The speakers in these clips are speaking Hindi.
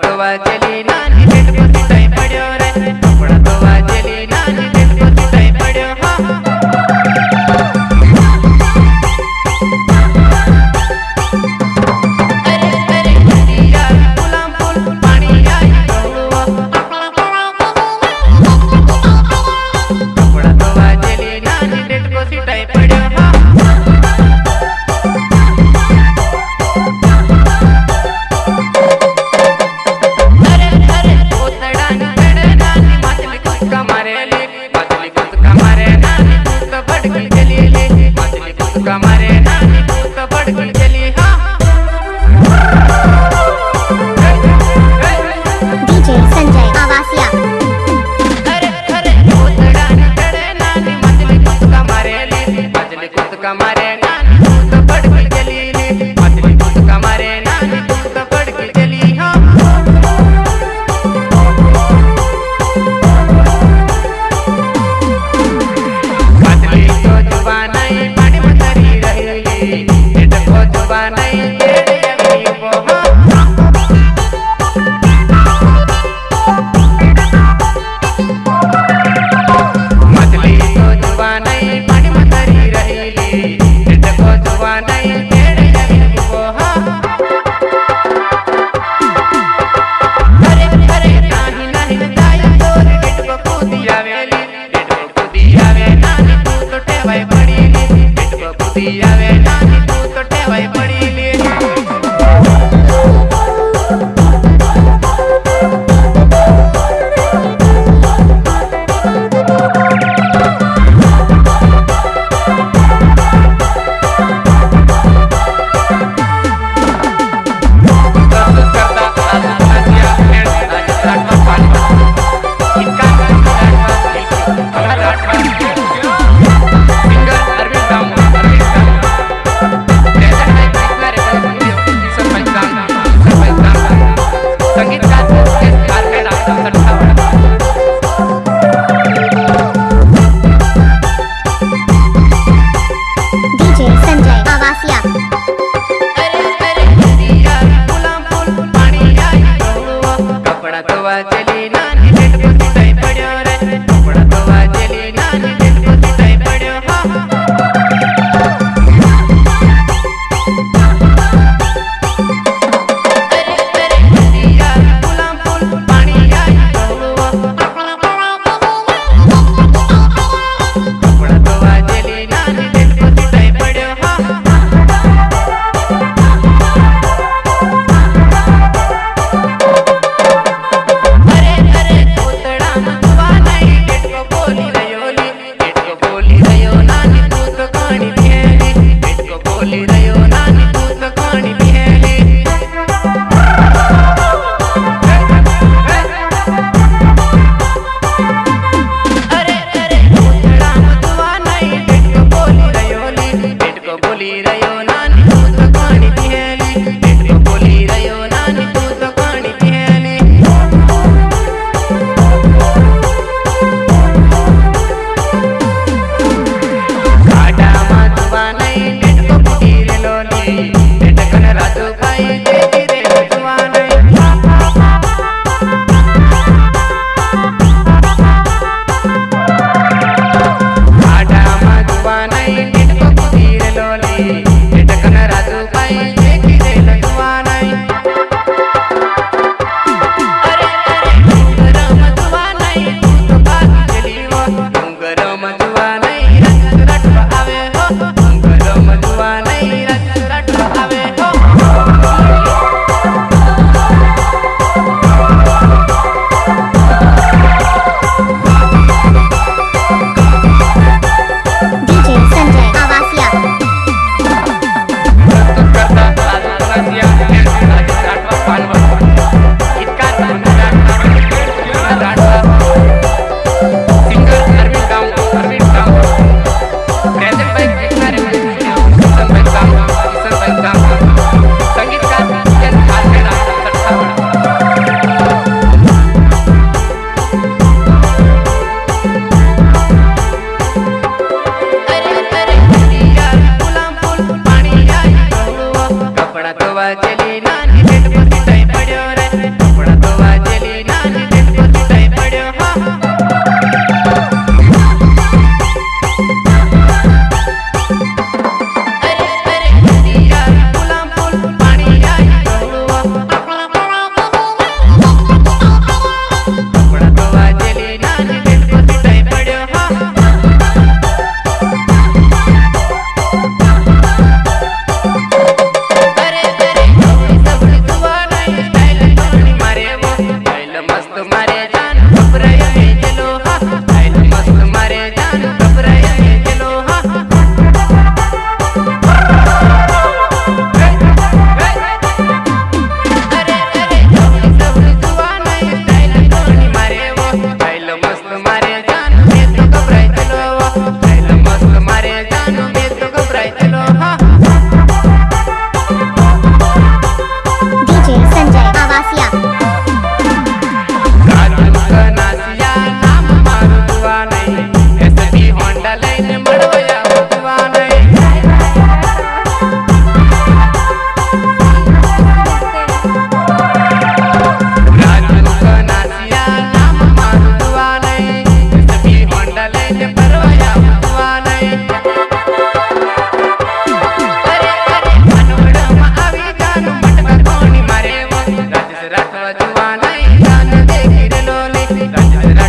तो चली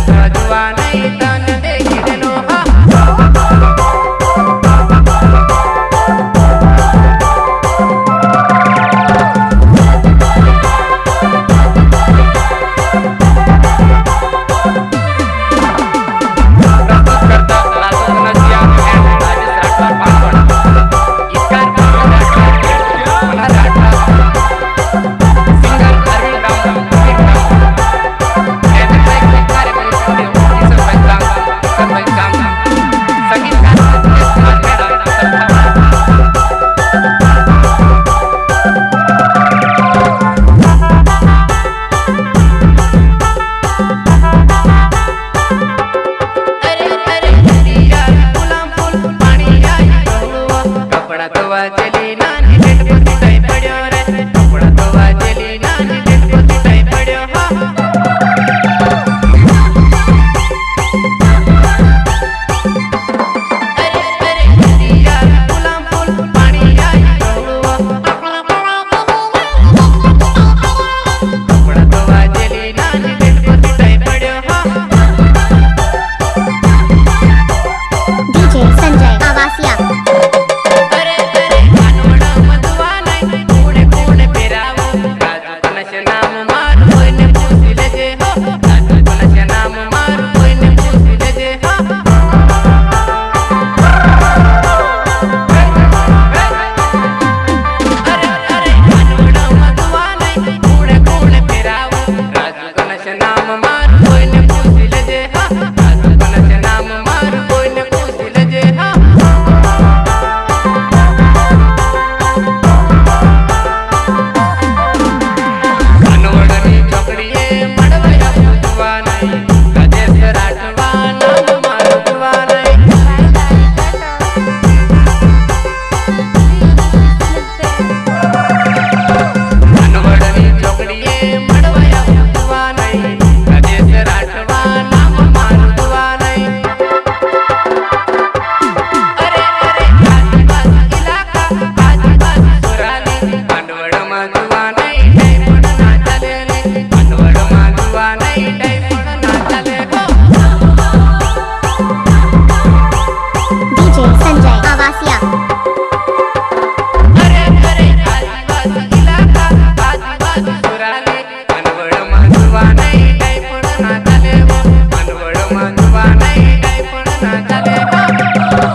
सजवा नहीं तन